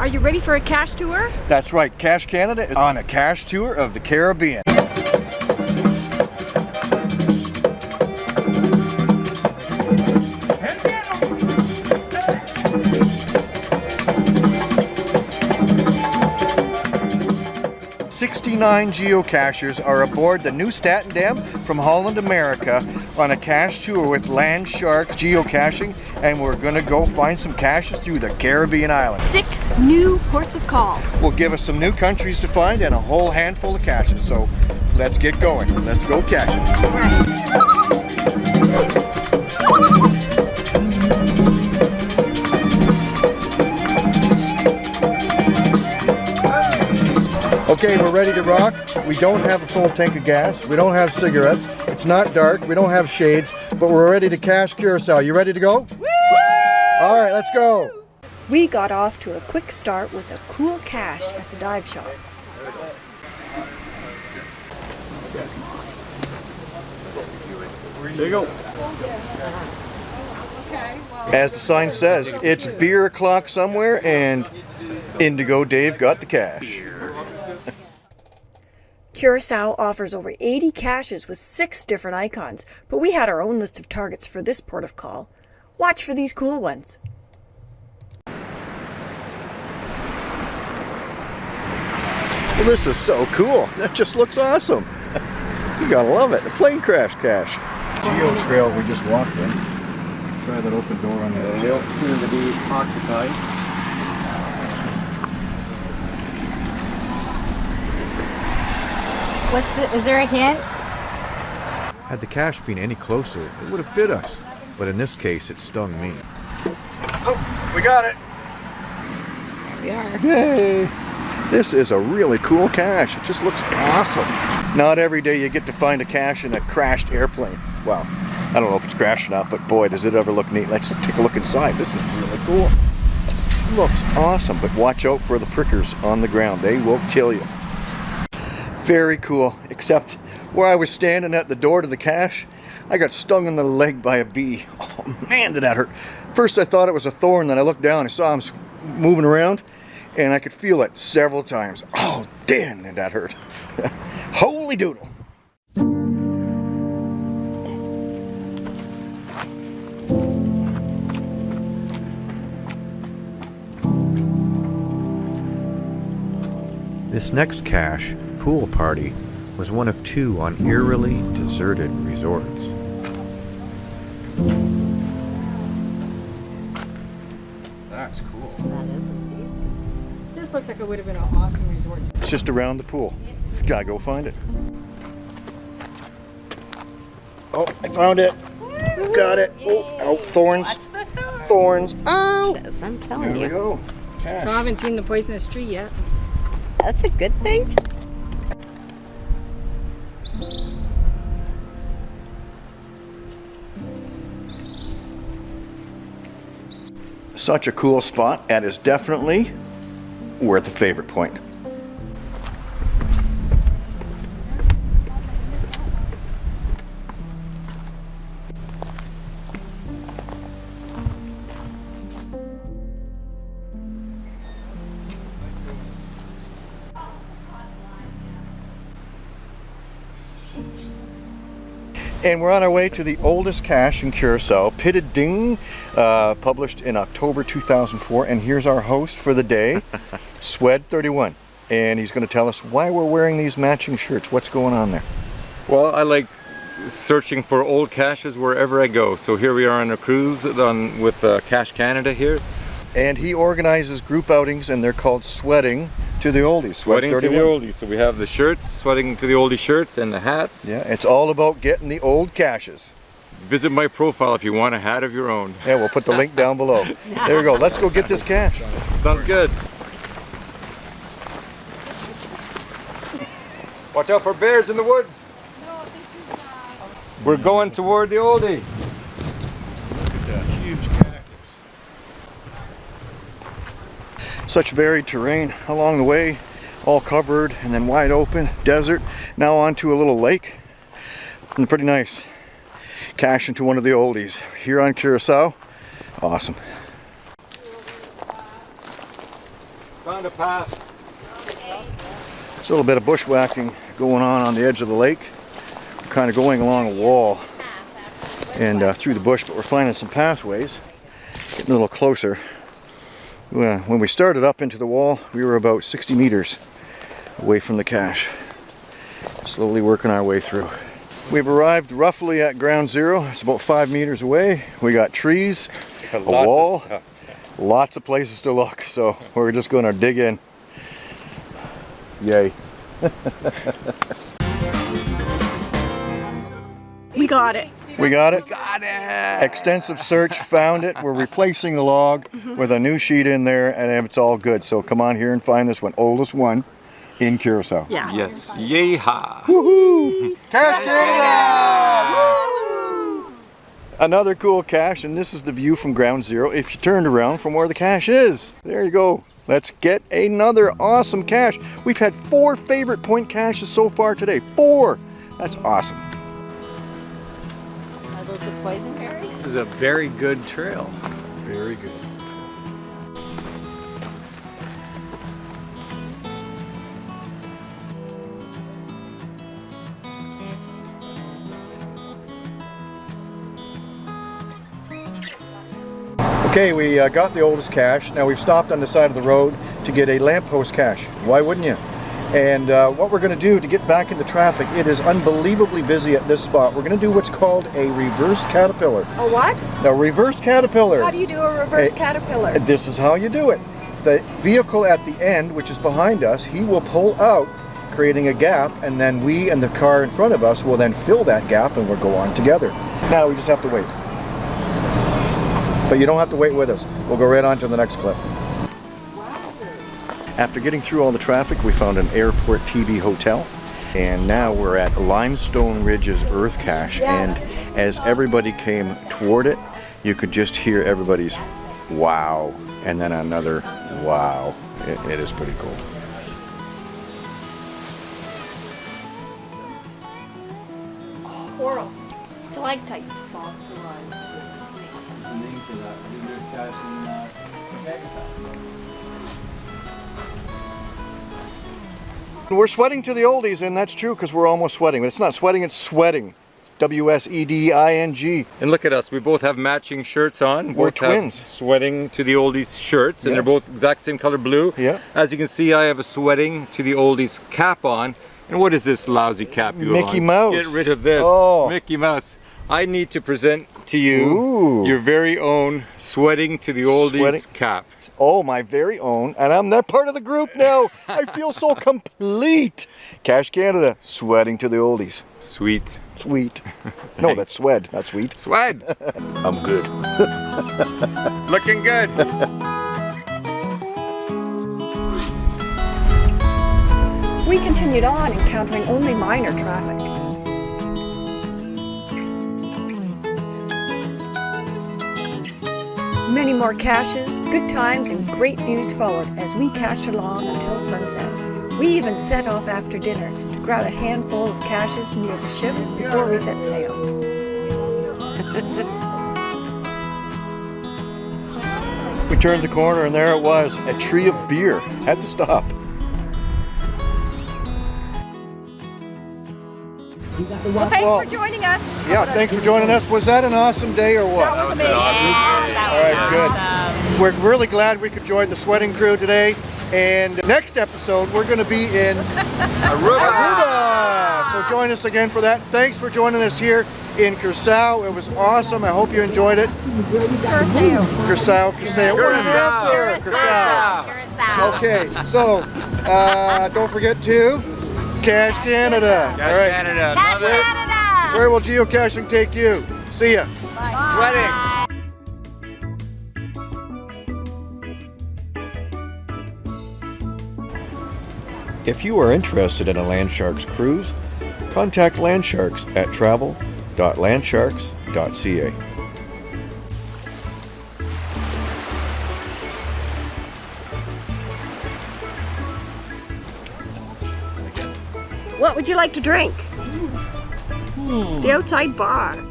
Are you ready for a cache tour? That's right, Cache Canada is on a cache tour of the Caribbean. 69 geocachers are aboard the new Statendam from Holland, America on a cache tour with Landsharks geocaching and we're gonna go find some caches through the Caribbean islands. Six new ports of call. Will give us some new countries to find and a whole handful of caches. So let's get going. Let's go caching. Okay, we're ready to rock. We don't have a full tank of gas. We don't have cigarettes. It's not dark. We don't have shades, but we're ready to cache Curacao. You ready to go? Woo! All right, let's go. We got off to a quick start with a cool cache at the dive shop. There you go. As the sign says, it's beer o'clock somewhere and Indigo Dave got the cache. Curacao offers over 80 caches with six different icons, but we had our own list of targets for this port of call. Watch for these cool ones. Well, this is so cool. That just looks awesome. you gotta love it. The plane crash cache. Geo trail we just walked in. Try that open door on the They'll soon to be occupied. What's the, is there a hint? Had the cache been any closer, it would have bit us. But in this case, it stung me. Oh, we got it. We are. Yay! This is a really cool cache. It just looks awesome. Not every day you get to find a cache in a crashed airplane. Well, I don't know if it's crashed or not, but boy, does it ever look neat. Let's take a look inside. This is really cool. It looks awesome, but watch out for the prickers on the ground. They will kill you. Very cool, except where I was standing at the door to the cache, I got stung in the leg by a bee. Oh man, did that hurt. First I thought it was a thorn, then I looked down, I saw him moving around, and I could feel it several times. Oh, damn, did that hurt. Holy doodle. This next cache, Pool Party, was one of two on eerily deserted resorts. That's cool. That is amazing. This looks like it would have been an awesome resort. It's just around the pool. Gotta go find it. Oh, I found it. Got it. Oh, oh thorns. Thorns. Oh! Yes, I'm telling There telling we you. go. Cache. So I haven't seen the poisonous tree yet. That's a good thing. Such a cool spot and is definitely worth a favorite point. And we're on our way to the oldest cache in Curacao, Pitted Ding, uh, published in October 2004. And here's our host for the day, Swed31. And he's going to tell us why we're wearing these matching shirts. What's going on there? Well, I like searching for old caches wherever I go. So here we are on a cruise on, with uh, Cache Canada here. And he organizes group outings, and they're called Sweating to the Oldies. Sweat Sweating to the 31. oldies. So we have the shirts, sweating to the oldie shirts and the hats. Yeah, it's all about getting the old caches. Visit my profile if you want a hat of your own. Yeah, we'll put the link down below. There we go. Let's go get this cache. Sounds good. Watch out for bears in the woods. Uh, We're going toward the oldie. Look at that huge cactus. Such varied terrain along the way, all covered and then wide open, desert. Now onto a little lake. And pretty nice. cash into one of the oldies. Here on Curacao. Awesome. Found a path. There's a little bit of bushwhacking going on on the edge of the lake. We're kind of going along a wall and uh, through the bush, but we're finding some pathways. Getting a little closer. When we started up into the wall, we were about 60 meters away from the cache. Slowly working our way through. We've arrived roughly at ground zero. It's about five meters away. We got trees, a Lots of wall, lots of places to look. So we're just going to dig in. Yay. We got it. We got it? We Got it! Extensive search, found it. We're replacing the log mm-hmm. with a new sheet in there and it's all good. So come on here and find this one. Oldest one in Curacao. Yeah. Yes. Yeehaw. Cache Canada! Another cool cache and this is the view from ground zero if you turned around from where the cache is. There you go. Let's get another awesome cache. We've had four favorite point caches so far today. Four! That's awesome. Are poison berries? This is a very good trail. Very good. Okay, we uh, got the oldest cache. Now we've stopped on the side of the road to get a lamppost cache. Why wouldn't you? And uh, what we're going to do to get back into traffic, it is unbelievably busy at this spot. We're going to do what's called a reverse caterpillar. A what? Now, reverse caterpillar. How do you do a reverse Hey, caterpillar? This is how you do it. The vehicle at the end, which is behind us, he will pull out, creating a gap, and then we and the car in front of us will then fill that gap and we'll go on together. Now we just have to wait. But you don't have to wait with us. We'll go right on to the next clip. After getting through all the traffic, we found an airport TV hotel. And now we're at Limestone Ridge's Earth Cache. And as everybody came toward it, you could just hear everybody's wow, and then another wow. It, it is pretty cool. Coral. Stalactites. We're sweating to the oldies, and that's true because we're almost sweating. But it's not sweating, it's sweating. W S E D I N G. And look at us, we both have matching shirts on. We're both twins. sweating to the oldies shirts, and they're both exact same color blue. Yeah. As you can see, I have a sweating to the oldies cap on. And what is this lousy cap you have Mickey on? Mouse. Get rid of this. Oh. Mickey Mouse. I need to present to you Ooh. your very own sweating to the oldies Sweating- cap. Oh, my very own, and I'm that part of the group now. I feel so complete. Cache Canada, sweating to the oldies. Sweet. Sweet. No, that's swed, not sweet. Swed. I'm good. Looking good. We continued on, encountering only minor traffic. Many more caches, good times, and great views followed as we cached along until sunset. We even set off after dinner to grab a handful of caches near the ship before we set sail. We turned the corner and there it was, a tree of beer. Had to stop. Well, thanks Well, for joining us. Yeah, thanks for joining us. Was that an awesome day or what? That was amazing. All right, good. We're really glad we could join the sweating crew today. And next episode, we're going to be in Aruba. So join us again for that. Thanks for joining us here in Curacao. It was awesome. I hope you enjoyed it. Curacao, Curacao. Where is it? Curacao. Okay, so uh, don't forget to Cache Canada. All right. Canada. Cache Canada! Where will geocaching take you? See ya. Sweating. If you are interested in a Landsharks cruise, contact Landsharks at travel.landsharks.ca. What would you like to drink? Hmm. The outside bar.